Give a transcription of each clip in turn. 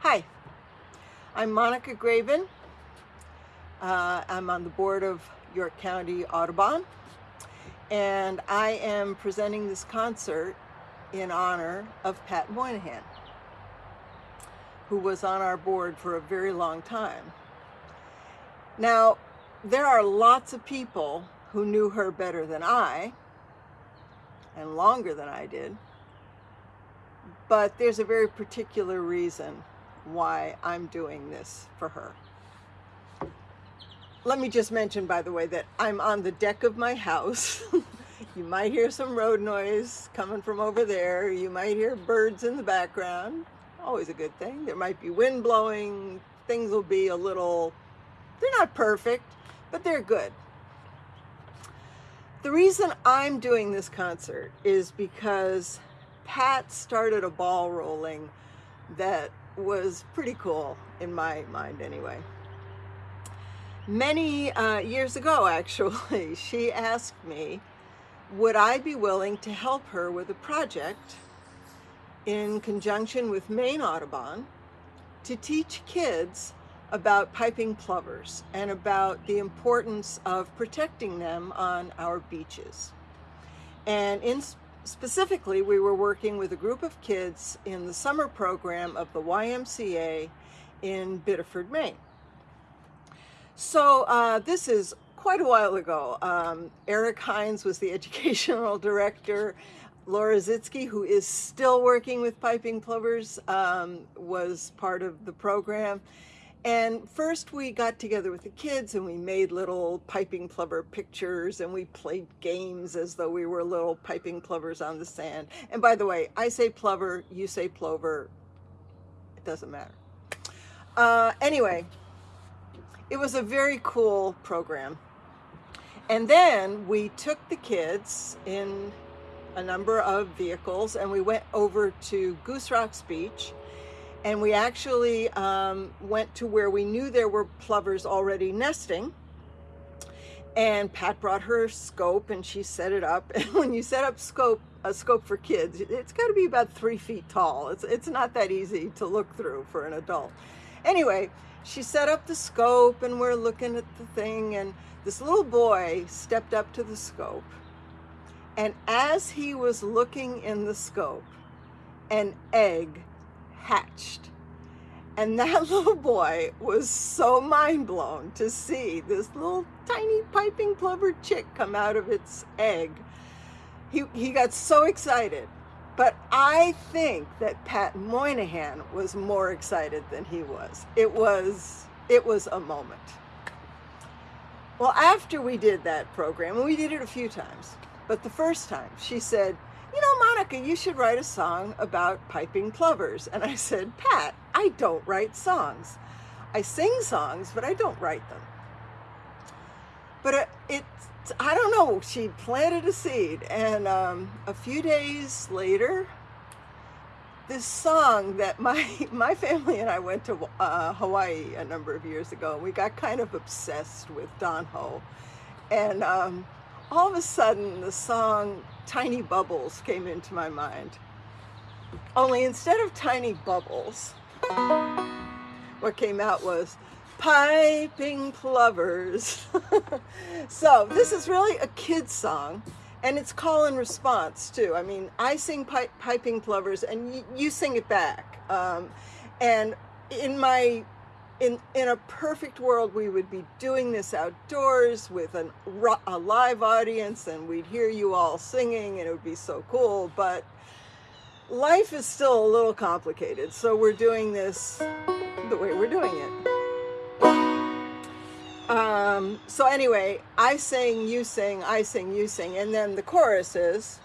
Hi, I'm Monica Graven. Uh, I'm on the board of York County Audubon, and I am presenting this concert in honor of Pat Moynihan, who was on our board for a very long time. Now, there are lots of people who knew her better than I, and longer than I did, but there's a very particular reason why I'm doing this for her. Let me just mention, by the way, that I'm on the deck of my house. you might hear some road noise coming from over there. You might hear birds in the background. Always a good thing. There might be wind blowing. Things will be a little, they're not perfect, but they're good. The reason I'm doing this concert is because Pat started a ball rolling that was pretty cool in my mind anyway. Many uh, years ago, actually, she asked me, would I be willing to help her with a project in conjunction with Maine Audubon to teach kids about piping plovers and about the importance of protecting them on our beaches. And in specifically, we were working with a group of kids in the summer program of the YMCA in Biddeford, Maine. So uh, this is quite a while ago. Um, Eric Hines was the educational director. Laura Zitske, who is still working with piping plovers, um, was part of the program. And first we got together with the kids and we made little piping plover pictures and we played games as though we were little piping plovers on the sand. And by the way, I say plover, you say plover, it doesn't matter. Uh, anyway, it was a very cool program. And then we took the kids in a number of vehicles and we went over to Goose Rocks Beach and we actually um, went to where we knew there were plovers already nesting. And Pat brought her scope and she set it up. And when you set up scope a scope for kids it's got to be about three feet tall. It's it's not that easy to look through for an adult. Anyway she set up the scope and we're looking at the thing and this little boy stepped up to the scope. And as he was looking in the scope an egg hatched. And that little boy was so mind blown to see this little tiny piping plover chick come out of its egg. He, he got so excited. But I think that Pat Moynihan was more excited than he was. It was, it was a moment. Well, after we did that program, and we did it a few times, but the first time she said, you know, Monica, you should write a song about piping plovers. And I said, Pat, I don't write songs. I sing songs, but I don't write them. But it, it I don't know, she planted a seed. And um, a few days later, this song that my, my family and I went to uh, Hawaii a number of years ago. We got kind of obsessed with Don Ho. And um, all of a sudden the song Tiny Bubbles came into my mind. Only instead of Tiny Bubbles, what came out was Piping Plovers. so this is really a kid's song and it's call and response too. I mean, I sing pi Piping Plovers and you sing it back. Um, and in my in, in a perfect world, we would be doing this outdoors with an, a live audience and we'd hear you all singing and it would be so cool. But life is still a little complicated. So we're doing this the way we're doing it. Um, so anyway, I sing, you sing, I sing, you sing. And then the chorus is,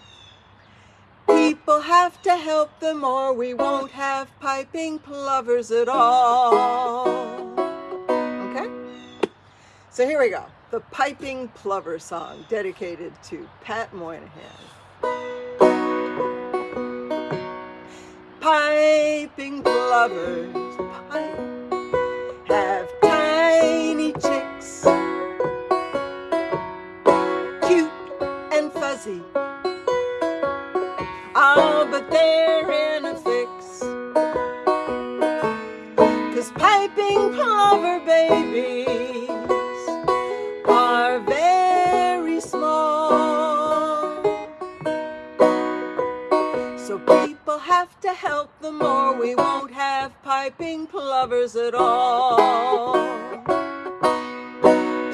People have to help them or we won't have piping plovers at all. Okay? So here we go. The Piping Plover Song, dedicated to Pat Moynihan. Piping plovers pipe, have tiny chicks, cute and fuzzy, but they're in a fix. Cause piping plover babies are very small. So people have to help them or we won't have piping plovers at all.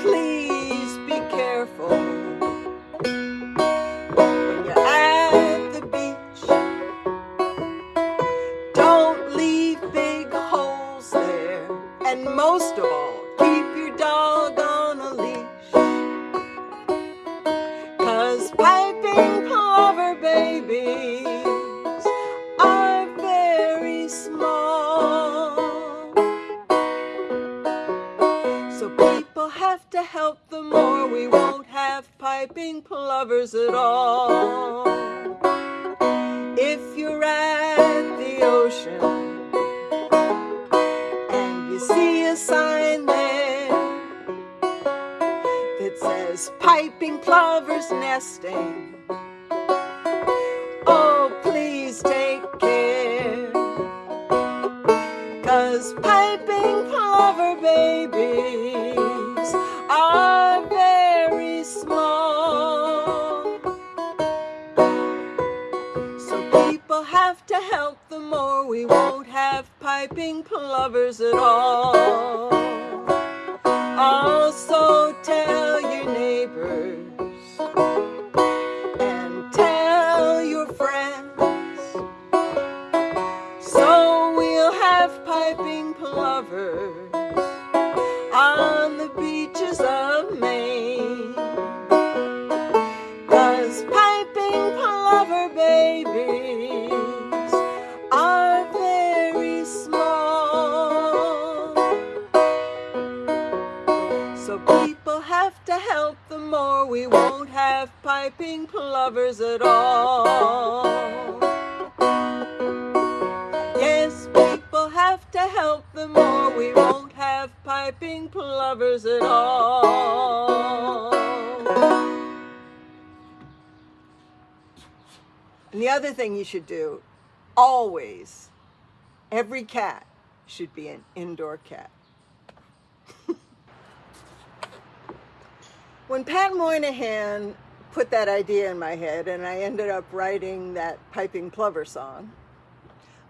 Please be careful. Plovers at all. And the other thing you should do, always, every cat should be an indoor cat. when Pat Moynihan put that idea in my head and I ended up writing that piping plover song,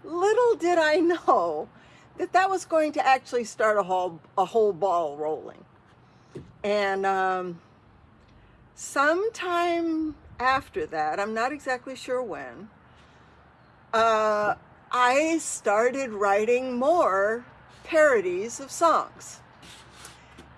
little did I know that that was going to actually start a whole, a whole ball rolling. And um, sometime after that, I'm not exactly sure when, uh, I started writing more parodies of songs.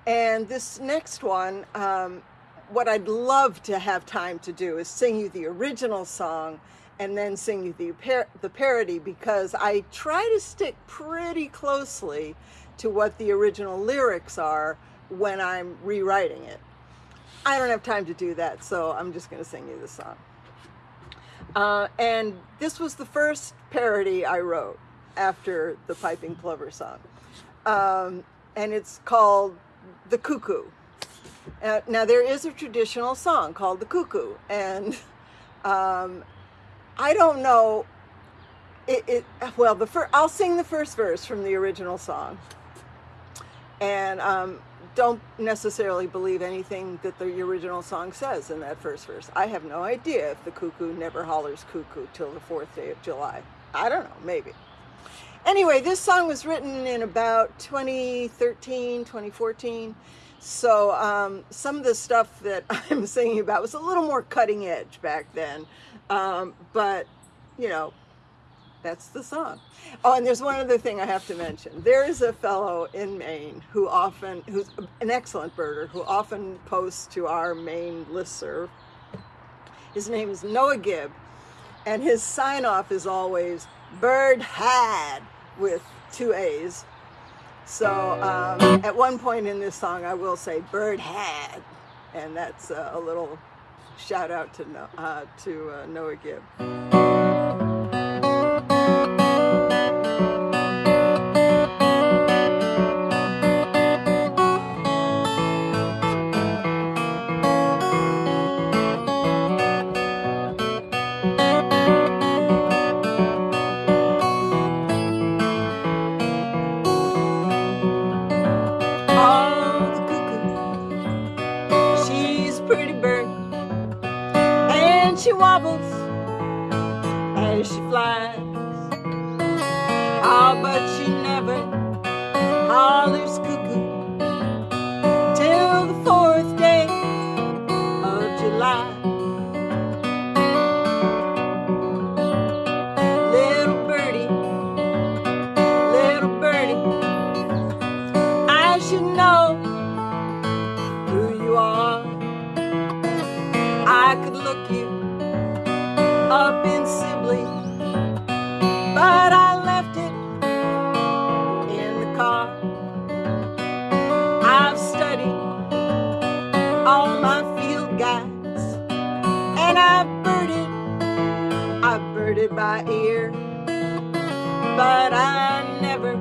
And this next one, um, what I'd love to have time to do is sing you the original song and then sing you the, par the parody because I try to stick pretty closely to what the original lyrics are when I'm rewriting it. I don't have time to do that, so I'm just going to sing you the song. Uh, and this was the first parody I wrote after the Piping Plover song. Um, and it's called The Cuckoo. Uh, now there is a traditional song called The Cuckoo, and um, I don't know, it, it well, the first, I'll sing the first verse from the original song. And um, don't necessarily believe anything that the original song says in that first verse. I have no idea if the cuckoo never hollers cuckoo till the fourth day of July. I don't know, maybe. Anyway, this song was written in about 2013, 2014. So um, some of the stuff that I'm singing about was a little more cutting edge back then. Um, but, you know, that's the song. Oh, and there's one other thing I have to mention. There is a fellow in Maine who often, who's an excellent birder, who often posts to our Maine listserv. His name is Noah Gibb, and his sign-off is always bird had with two A's. So um, at one point in this song, I will say bird had, and that's uh, a little shout out to, uh, to uh, Noah Gibb. I've studied all my field guides, and I've birded, I birded by ear, but I never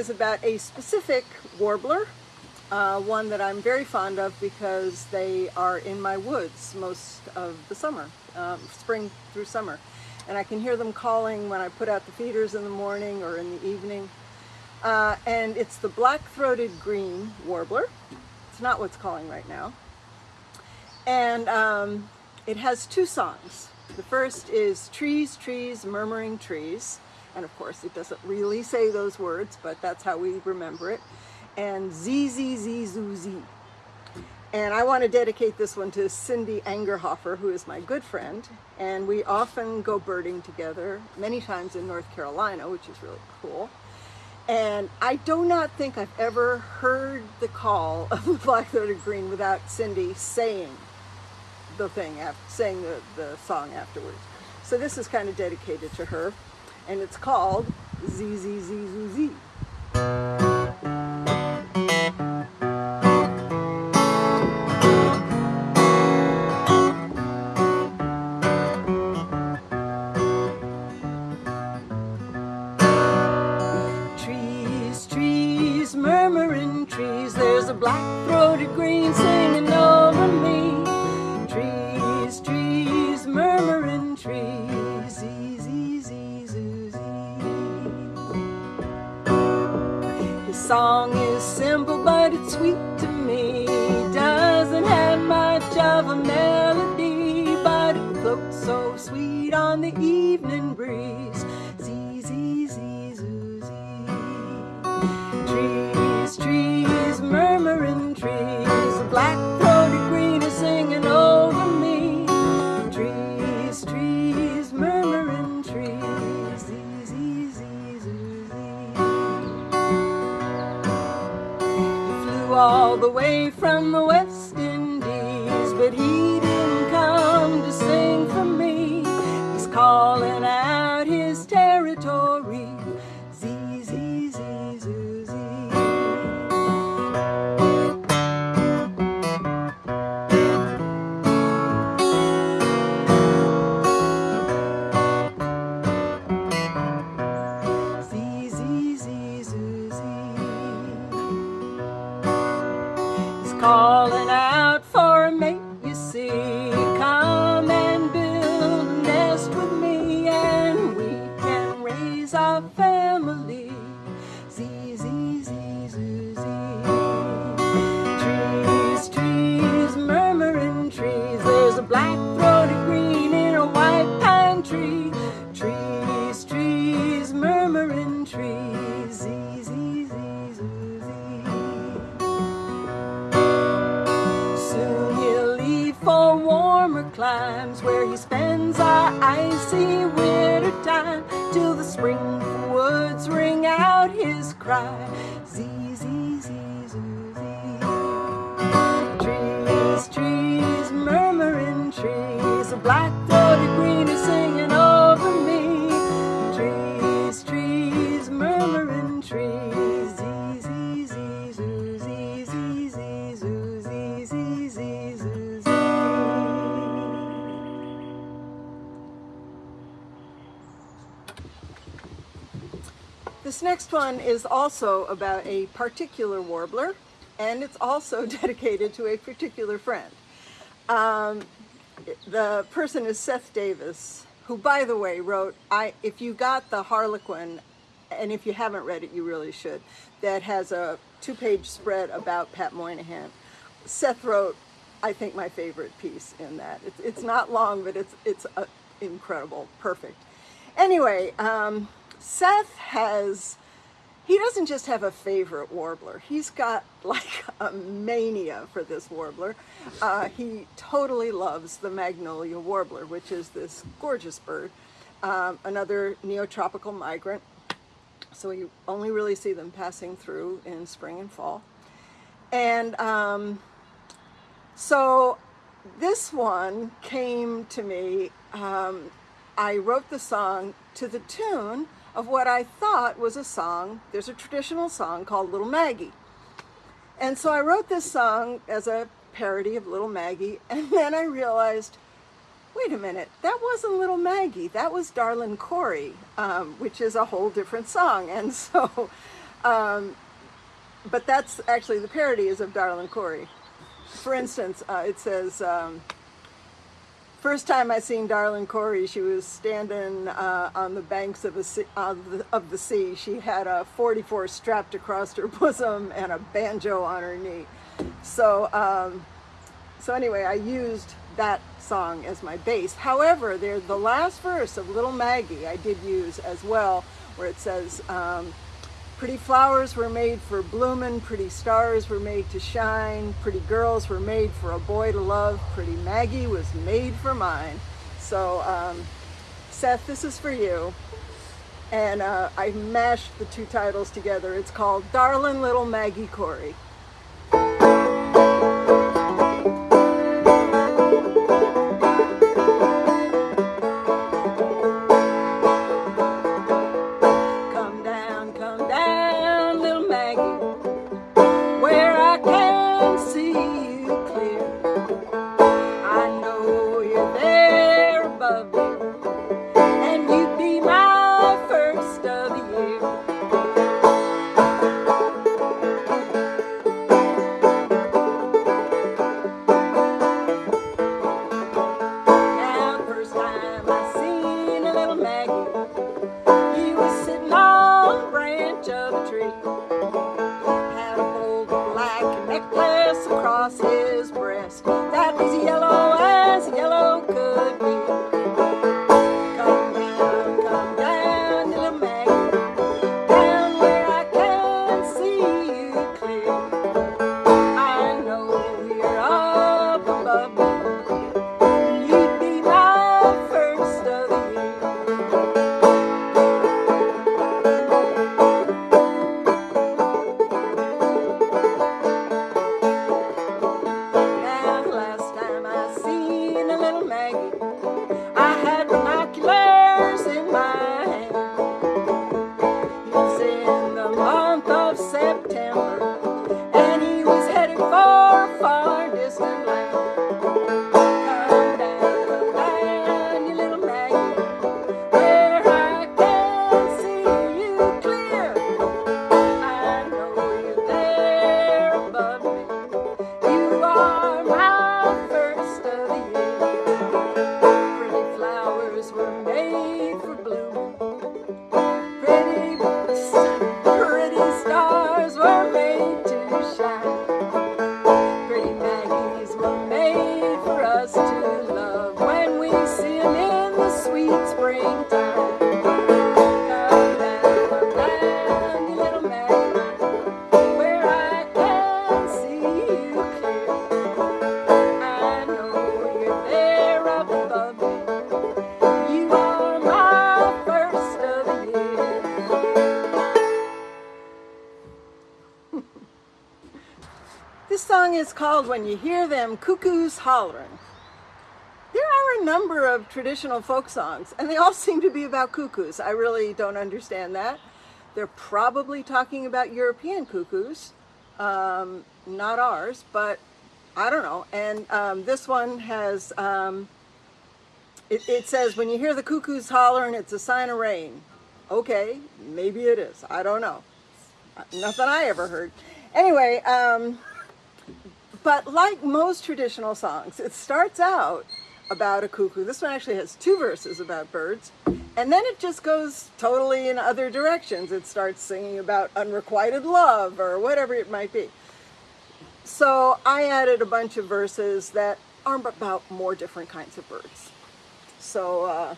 is about a specific warbler, uh, one that I'm very fond of because they are in my woods most of the summer, um, spring through summer. And I can hear them calling when I put out the feeders in the morning or in the evening. Uh, and it's the black-throated green warbler. It's not what's calling right now. And um, it has two songs. The first is Trees, Trees, Murmuring Trees. And of course, it doesn't really say those words, but that's how we remember it. And Z, Z, Z, Zoo, Z. And I want to dedicate this one to Cindy Angerhofer, who is my good friend. And we often go birding together, many times in North Carolina, which is really cool. And I do not think I've ever heard the call of the black-throated green without Cindy saying the thing, after, saying the, the song afterwards. So this is kind of dedicated to her, and it's called Z next one is also about a particular warbler, and it's also dedicated to a particular friend. Um, the person is Seth Davis, who, by the way, wrote, I, if you got the Harlequin, and if you haven't read it, you really should, that has a two-page spread about Pat Moynihan. Seth wrote, I think, my favorite piece in that. It's, it's not long, but it's, it's uh, incredible, perfect. Anyway, um, Seth has, he doesn't just have a favorite warbler. He's got like a mania for this warbler. Uh, he totally loves the magnolia warbler, which is this gorgeous bird, um, another neotropical migrant. So you only really see them passing through in spring and fall. And um, so this one came to me, um, I wrote the song to the tune of what I thought was a song. There's a traditional song called Little Maggie. And so I wrote this song as a parody of Little Maggie, and then I realized, wait a minute, that wasn't Little Maggie, that was Darlin' Corey, um, which is a whole different song. And so, um, but that's actually, the parody is of Darlin' Corey. For instance, uh, it says, um, First time I seen Darlin' Corey, she was standing uh, on the banks of, sea, of, the, of the sea. She had a 44 strapped across her bosom and a banjo on her knee. So, um, so anyway, I used that song as my base. However, there the last verse of Little Maggie I did use as well, where it says, um, Pretty flowers were made for blooming, pretty stars were made to shine, pretty girls were made for a boy to love, pretty Maggie was made for mine. So, um, Seth, this is for you. And uh, I mashed the two titles together. It's called Darlin' Little Maggie Corey. Called When You Hear Them Cuckoos Hollering. There are a number of traditional folk songs, and they all seem to be about cuckoos. I really don't understand that. They're probably talking about European cuckoos, um, not ours, but I don't know. And um, this one has, um, it, it says, when you hear the cuckoos hollering, it's a sign of rain. Okay, maybe it is. I don't know. Nothing I ever heard. Anyway, um, but like most traditional songs, it starts out about a cuckoo. This one actually has two verses about birds. And then it just goes totally in other directions. It starts singing about unrequited love or whatever it might be. So I added a bunch of verses that are about more different kinds of birds. So uh,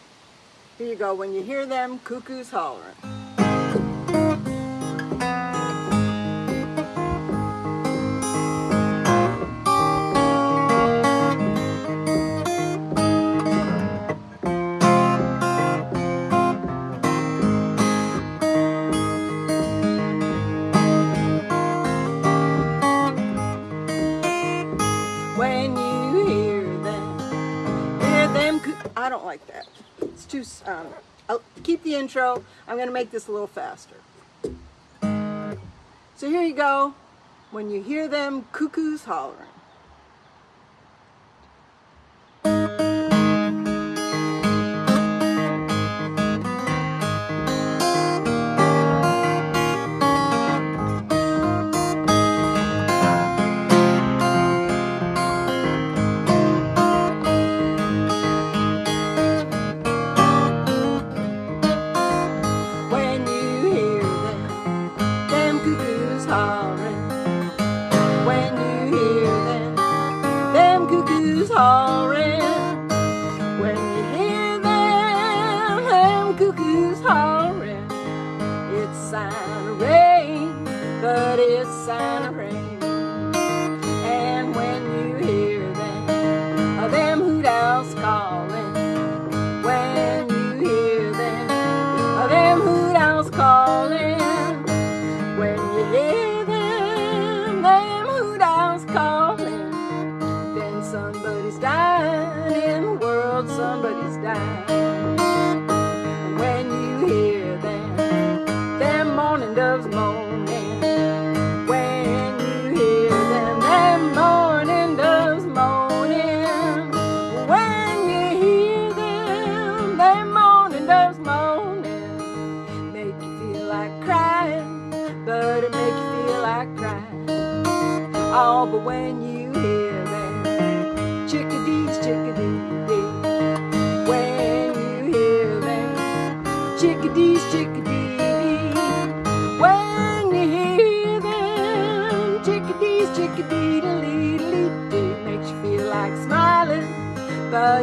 here you go. When you hear them, cuckoos hollering. It's too, um, I'll keep the intro. I'm going to make this a little faster. So here you go. When you hear them cuckoos hollering.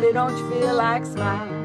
Don't you feel like smiling?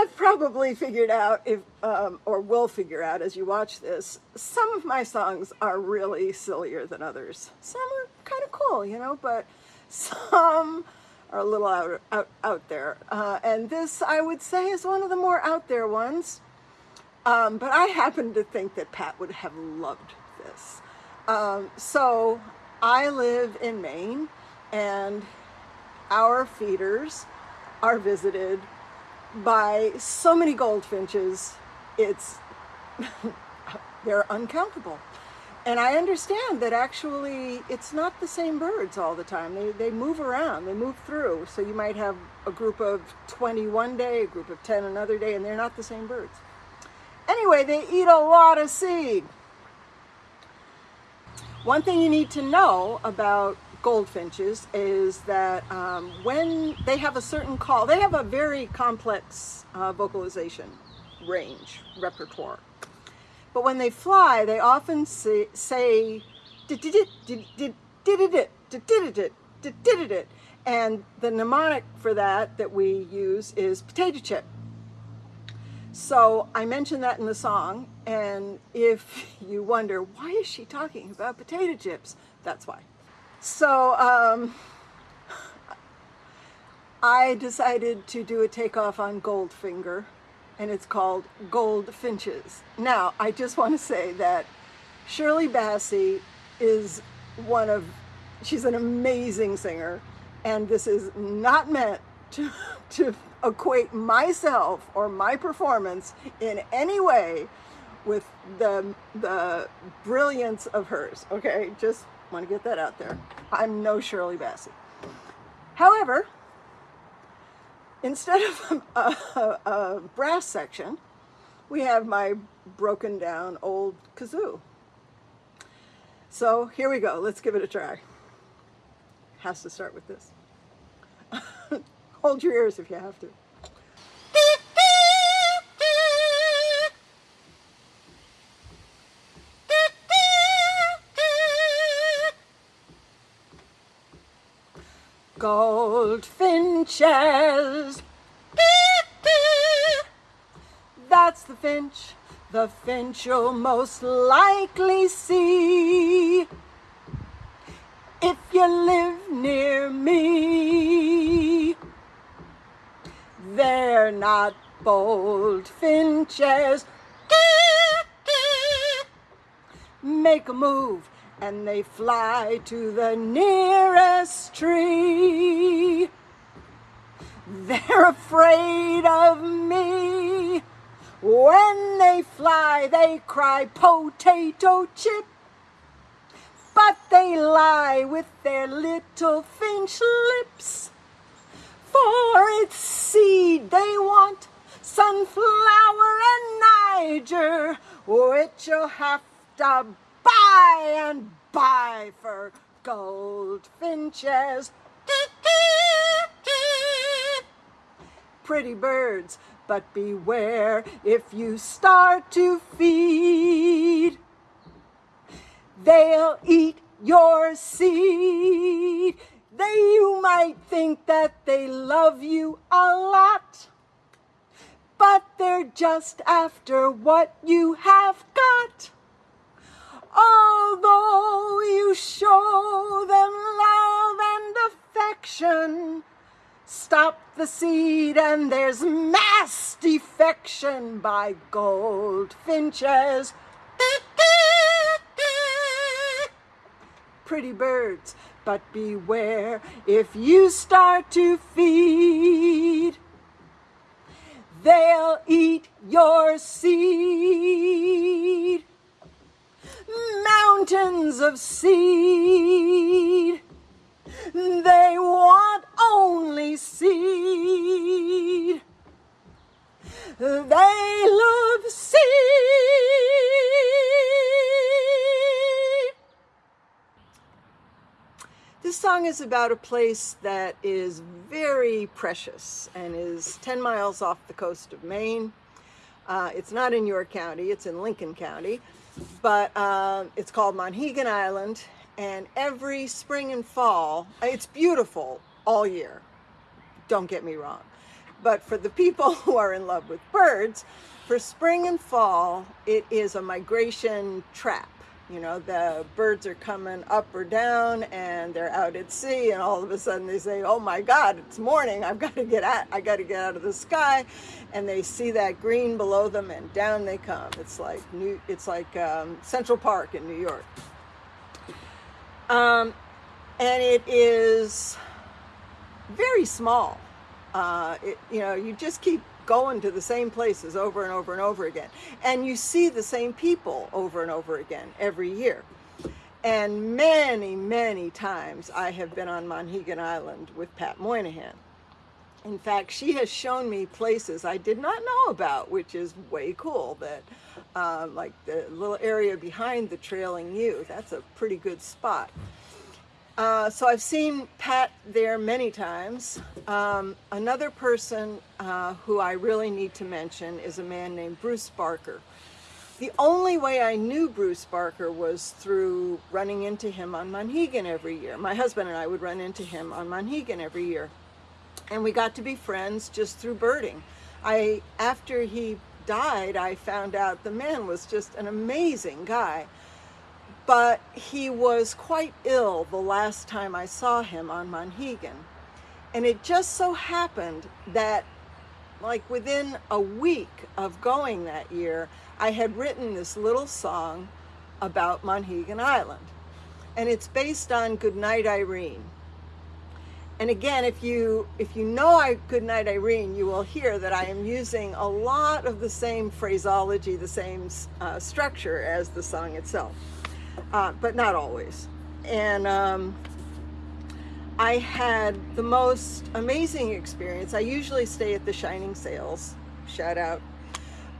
Have probably figured out, if um, or will figure out as you watch this, some of my songs are really sillier than others. Some are kind of cool, you know, but some are a little out out, out there. Uh, and this, I would say, is one of the more out there ones. Um, but I happen to think that Pat would have loved this. Um, so I live in Maine, and our feeders are visited by so many goldfinches, it's they're uncountable. And I understand that actually it's not the same birds all the time. They, they move around, they move through. So you might have a group of 20 one day, a group of 10 another day, and they're not the same birds. Anyway, they eat a lot of seed. One thing you need to know about goldfinches is that um, when they have a certain call, they have a very complex uh, vocalization range, repertoire. But when they fly, they often say, say and the mnemonic for that that we use is potato chip. So I mentioned that in the song, and if you wonder, why is she talking about potato chips? That's why. So um, I decided to do a takeoff on Goldfinger, and it's called Goldfinches. Now, I just want to say that Shirley Bassey is one of, she's an amazing singer, and this is not meant to, to equate myself or my performance in any way with the, the brilliance of hers, okay? Just want to get that out there. I'm no Shirley Bassey. However, instead of a, a, a brass section, we have my broken down old kazoo. So here we go. Let's give it a try. Has to start with this. Hold your ears if you have to. Goldfinches. That's the finch, the finch you'll most likely see if you live near me. They're not bold finches. Make a move and they fly to the nearest tree. They're afraid of me. When they fly, they cry potato chip. But they lie with their little finch lips. For it's seed they want, sunflower and Niger, which you'll have to buy and buy for goldfinches. Pretty birds, but beware if you start to feed. They'll eat your seed. They, you might think that they love you a lot, but they're just after what you have got. Although you show them love and affection, stop the seed and there's mass defection by goldfinches. Pretty birds, but beware if you start to feed. They'll eat your seed mountains of seed. They want only seed. They love seed. This song is about a place that is very precious and is 10 miles off the coast of Maine. Uh, it's not in York County, it's in Lincoln County but um, it's called Monhegan Island and every spring and fall, it's beautiful all year, don't get me wrong. But for the people who are in love with birds, for spring and fall, it is a migration trap. You know, the birds are coming up or down and they're out at sea and all of a sudden they say, oh my God, it's morning. I've got to get out, I got to get out of the sky. And they see that green below them and down they come. It's like New, it's like um, Central Park in New York. Um, and it is very small. Uh, it, you know, you just keep going to the same places over and over and over again. And you see the same people over and over again every year. And many, many times I have been on Monhegan Island with Pat Moynihan. In fact, she has shown me places I did not know about, which is way cool. That, um, like the little area behind the Trailing Yew, that's a pretty good spot. Uh, so I've seen Pat there many times. Um, another person uh, who I really need to mention is a man named Bruce Barker. The only way I knew Bruce Barker was through running into him on Monhegan every year. My husband and I would run into him on Monhegan every year. And we got to be friends just through birding. I, after he died, I found out the man was just an amazing guy but he was quite ill the last time I saw him on Monhegan. And it just so happened that like within a week of going that year, I had written this little song about Monhegan Island. And it's based on Goodnight Irene. And again, if you if you know I Goodnight Irene, you will hear that I am using a lot of the same phraseology, the same uh, structure as the song itself uh, but not always. And um, I had the most amazing experience. I usually stay at the Shining Sails, shout out.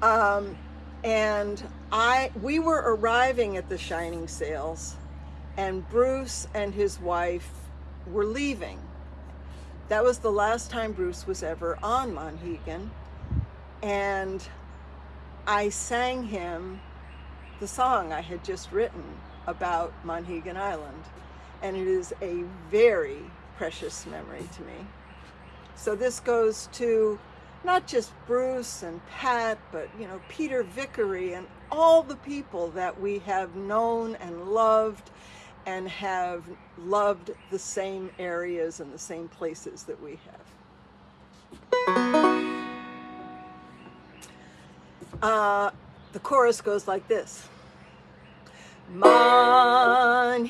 Um, and I, we were arriving at the Shining Sails and Bruce and his wife were leaving. That was the last time Bruce was ever on Monhegan. And I sang him the song I had just written about Monhegan Island. And it is a very precious memory to me. So this goes to not just Bruce and Pat, but you know, Peter Vickery and all the people that we have known and loved and have loved the same areas and the same places that we have. Uh, the chorus goes like this. Monhegan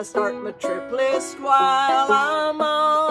I start my trip list while I'm on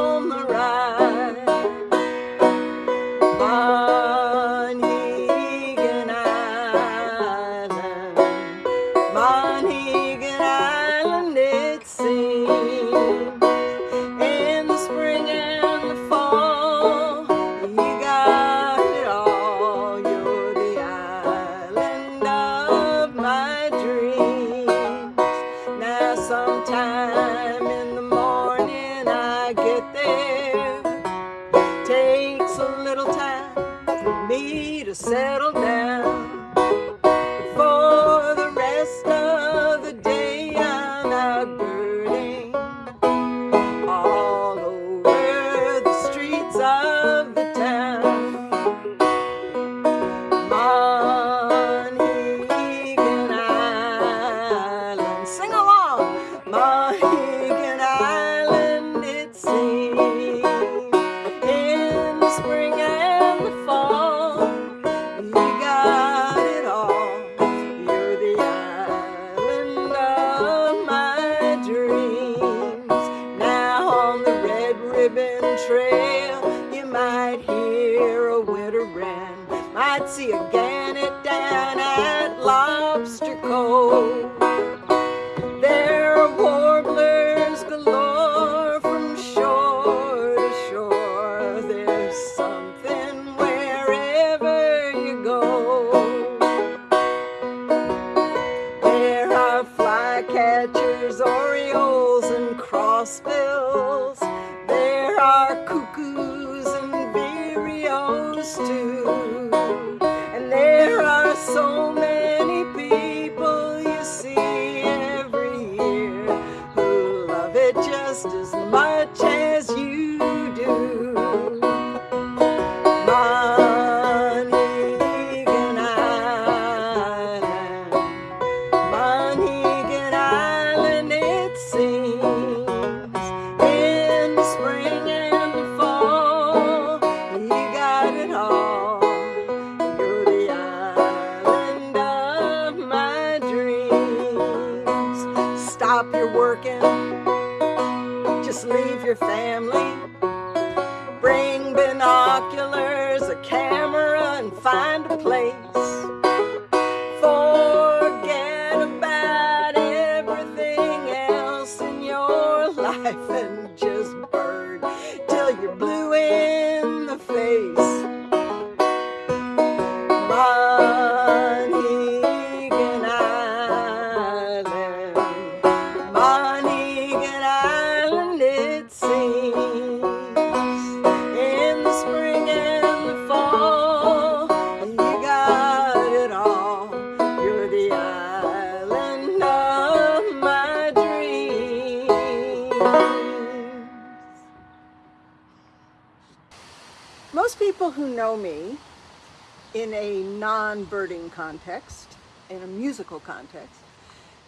context, in a musical context,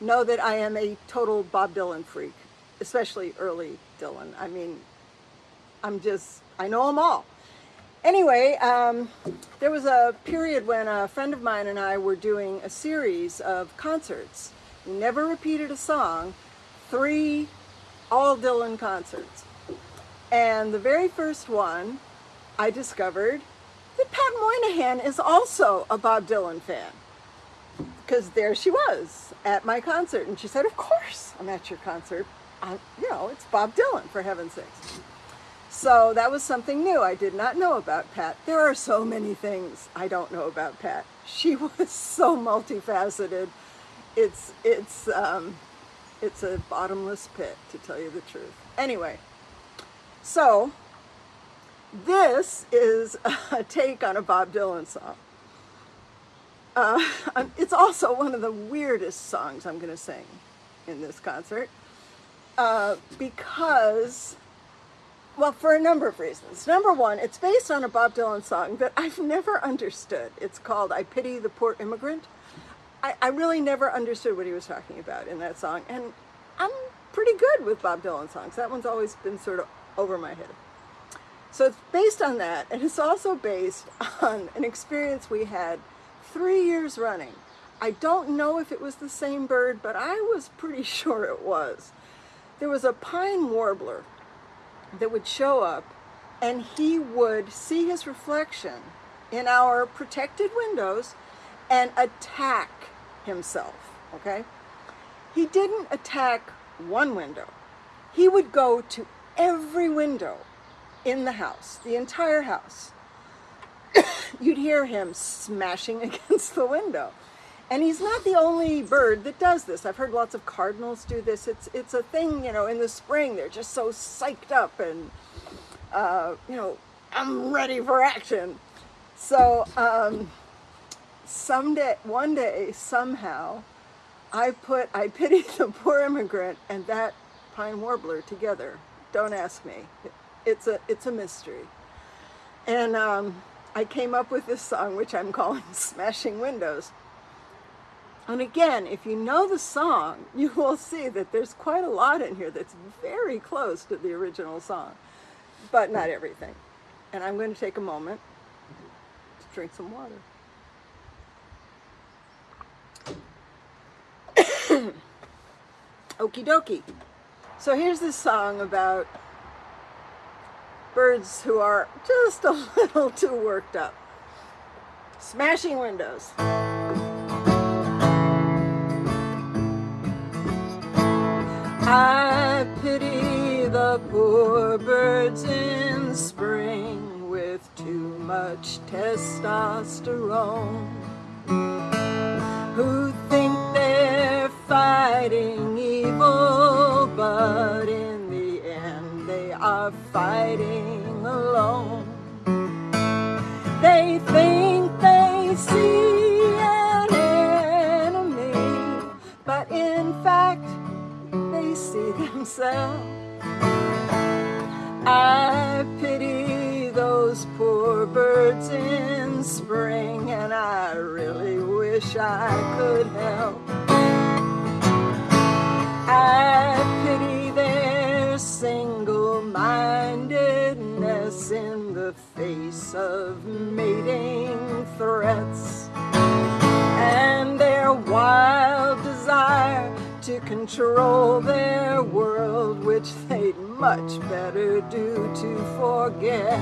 know that I am a total Bob Dylan freak, especially early Dylan. I mean, I'm just, I know them all. Anyway, um, there was a period when a friend of mine and I were doing a series of concerts. We never repeated a song, three all Dylan concerts. And the very first one, I discovered that Pat Moynihan is also a Bob Dylan fan. Because there she was at my concert, and she said, of course I'm at your concert. I'm, you know, it's Bob Dylan, for heaven's sakes. So that was something new I did not know about Pat. There are so many things I don't know about Pat. She was so multifaceted. It's, it's, um, it's a bottomless pit, to tell you the truth. Anyway, so this is a take on a Bob Dylan song. Uh, it's also one of the weirdest songs I'm going to sing in this concert uh, because, well, for a number of reasons. Number one, it's based on a Bob Dylan song that I've never understood. It's called I Pity the Poor Immigrant. I, I really never understood what he was talking about in that song, and I'm pretty good with Bob Dylan songs. That one's always been sort of over my head. So it's based on that, and it's also based on an experience we had three years running. I don't know if it was the same bird, but I was pretty sure it was. There was a pine warbler that would show up, and he would see his reflection in our protected windows and attack himself, okay? He didn't attack one window. He would go to every window in the house, the entire house. You'd hear him smashing against the window. And he's not the only bird that does this. I've heard lots of cardinals do this. It's, it's a thing, you know, in the spring, they're just so psyched up and, uh, you know, I'm ready for action. So um, someday, one day, somehow, I put I Pity the Poor Immigrant and that pine warbler together. Don't ask me it's a it's a mystery. And um, I came up with this song, which I'm calling Smashing Windows. And again, if you know the song, you will see that there's quite a lot in here that's very close to the original song, but not everything. And I'm going to take a moment to drink some water. Okie dokie. So here's this song about birds who are just a little too worked up. Smashing windows. I pity the poor birds in spring with too much testosterone who think they're fighting evil but are fighting alone. They think they see an enemy but in fact they see themselves. I pity those poor birds in spring and I really wish I could help. I the face of mating threats and their wild desire to control their world, which they'd much better do to forget.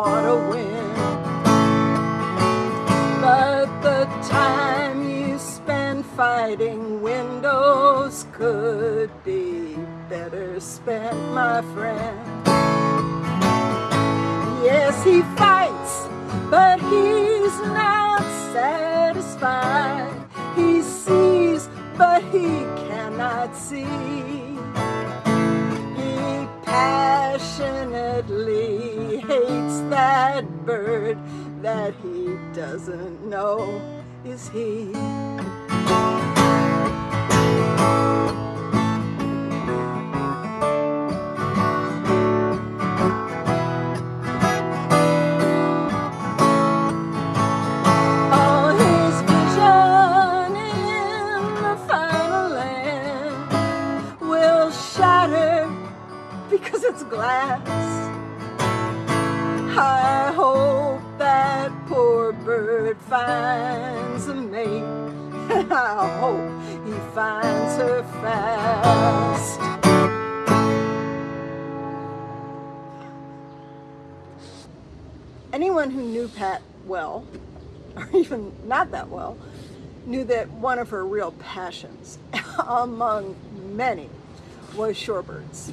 Want to win. But the time you spend fighting windows could be better spent, my friend. Yes, he fights, but he's not satisfied. He sees, but he cannot see. He passionately hates that bird that he doesn't know is he. Because it's glass. I hope that poor bird finds a mate. I hope he finds her fast. Anyone who knew Pat well, or even not that well, knew that one of her real passions, among many, was shorebirds.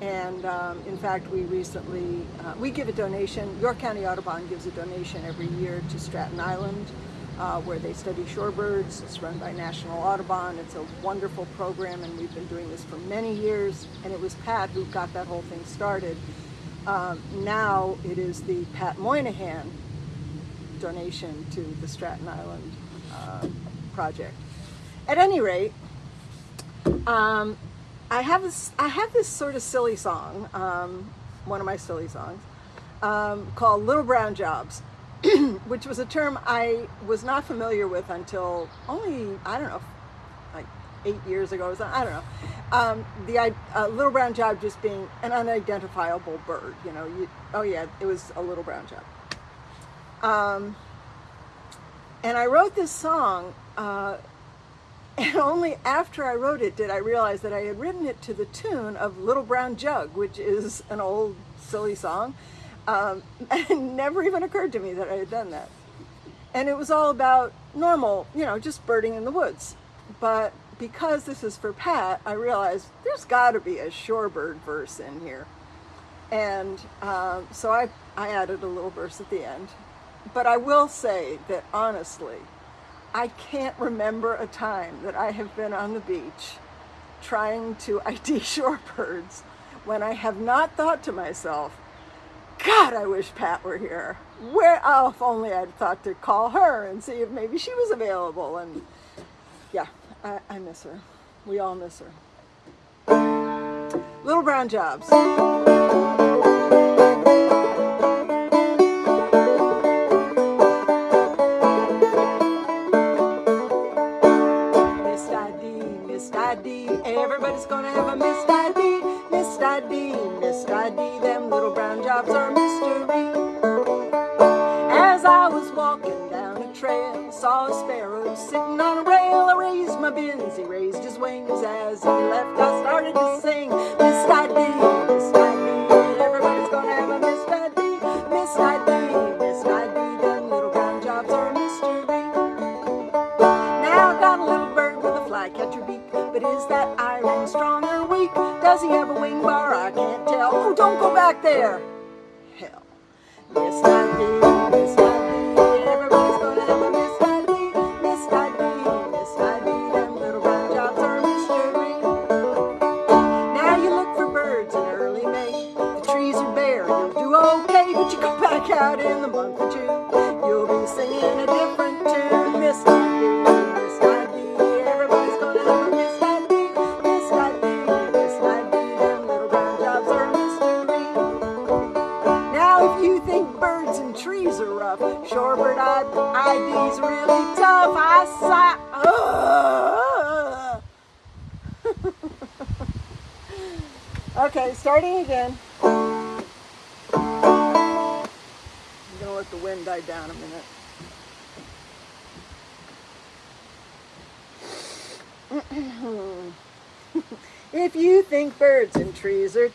And um, in fact, we recently, uh, we give a donation, York County Audubon gives a donation every year to Stratton Island, uh, where they study shorebirds. It's run by National Audubon. It's a wonderful program, and we've been doing this for many years. And it was Pat who got that whole thing started. Um, now it is the Pat Moynihan donation to the Stratton Island uh, project. At any rate, um, I have this I have this sort of silly song, um, one of my silly songs, um, called Little Brown Jobs, which was a term I was not familiar with until only, I don't know, like eight years ago. I don't know. Um, the uh, little brown job just being an unidentifiable bird, you know, you, oh yeah, it was a little brown job. Um, and I wrote this song uh, and only after I wrote it did I realize that I had written it to the tune of Little Brown Jug, which is an old silly song. Um, and never even occurred to me that I had done that. And it was all about normal, you know, just birding in the woods. But because this is for Pat, I realized there's got to be a shorebird verse in here. And um, so I, I added a little verse at the end. But I will say that honestly, I can't remember a time that I have been on the beach trying to ID shorebirds when I have not thought to myself, God, I wish Pat were here. Where, oh, if only I'd thought to call her and see if maybe she was available. And yeah, I, I miss her. We all miss her. Little Brown Jobs.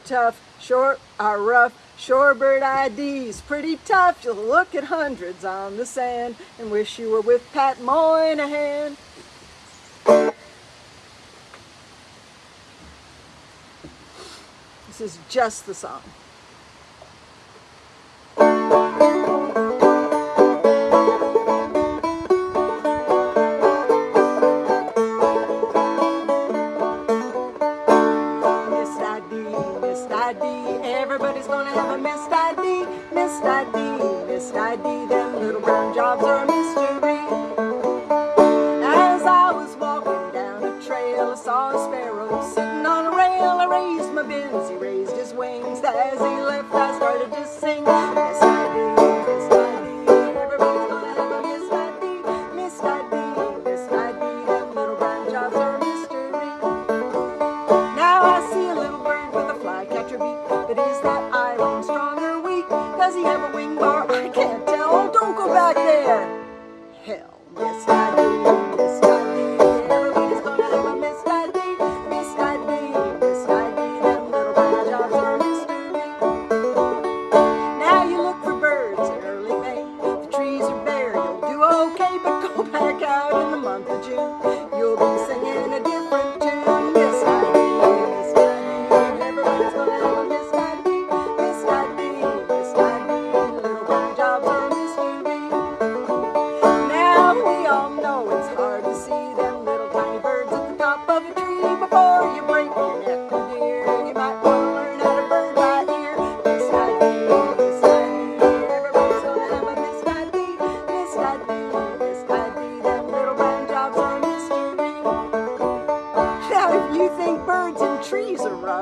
Tough, short are rough, shorebird ID's pretty tough. You'll look at hundreds on the sand and wish you were with Pat Moynihan. This is just the song.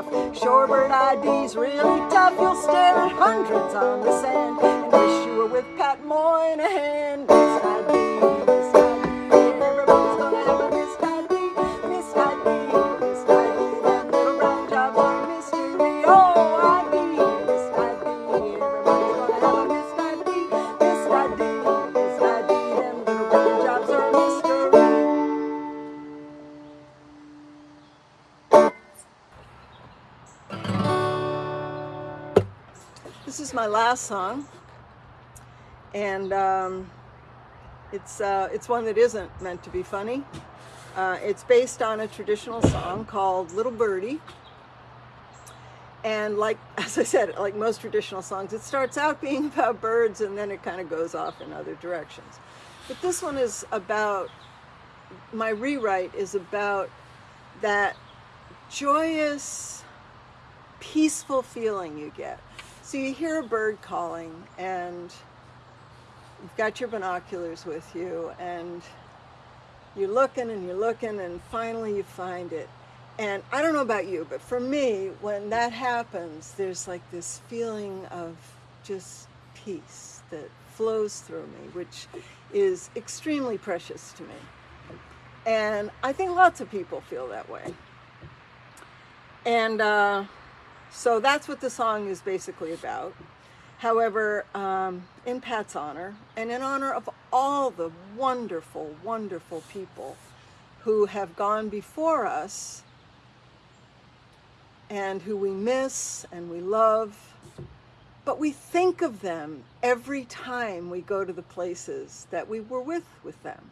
enough. Shorebird ID's really tough. You'll stare at hundreds on the sand and wish you were with Pat Moynihan. Last song, and um, it's uh, it's one that isn't meant to be funny. Uh, it's based on a traditional song called Little Birdie. And like, as I said, like most traditional songs, it starts out being about birds and then it kind of goes off in other directions. But this one is about, my rewrite is about that joyous, peaceful feeling you get so you hear a bird calling and you've got your binoculars with you and you're looking and you're looking and finally you find it. And I don't know about you, but for me, when that happens, there's like this feeling of just peace that flows through me, which is extremely precious to me. And I think lots of people feel that way. And uh, so that's what the song is basically about. However, um, in Pat's honor, and in honor of all the wonderful, wonderful people who have gone before us and who we miss and we love, but we think of them every time we go to the places that we were with with them.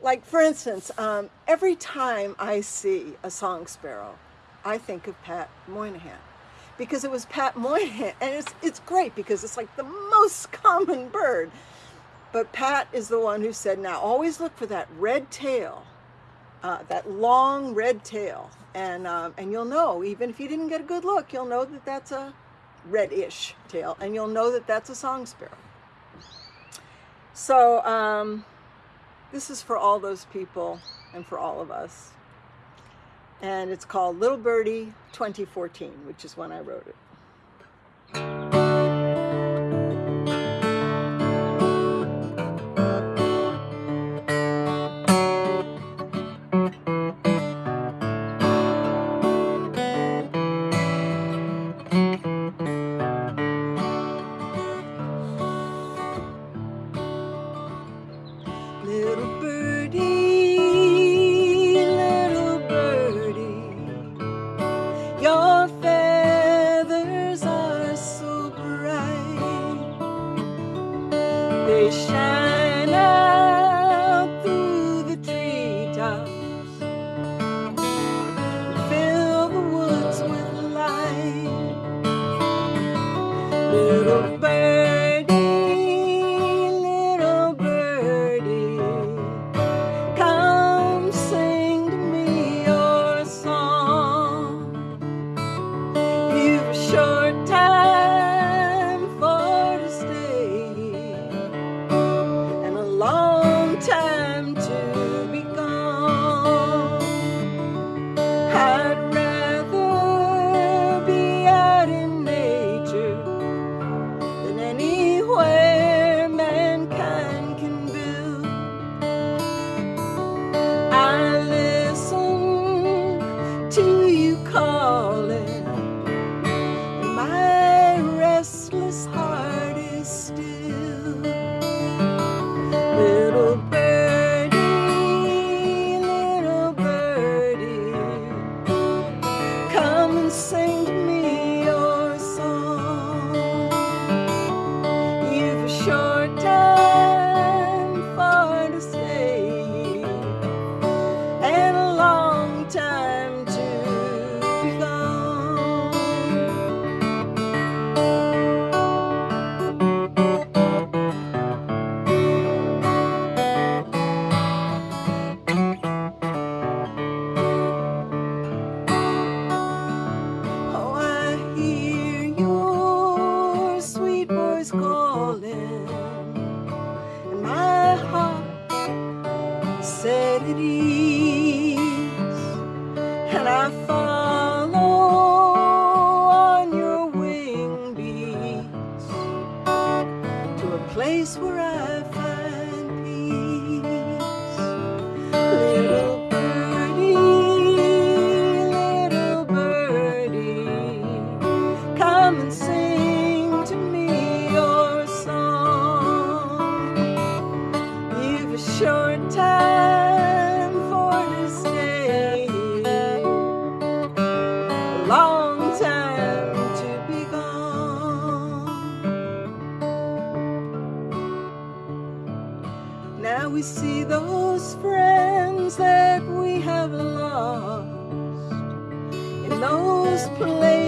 Like, for instance, um, every time I see a song sparrow, I think of Pat Moynihan because it was Pat Moynihan. And it's, it's great because it's like the most common bird. But Pat is the one who said, now always look for that red tail, uh, that long red tail. And, um, and you'll know, even if you didn't get a good look, you'll know that that's a reddish tail. And you'll know that that's a song sparrow. So um, this is for all those people and for all of us and it's called Little Birdie 2014, which is when I wrote it. to me your song. You've a short time for to stay, a long time to be gone. Now we see those friends that we have lost in those places.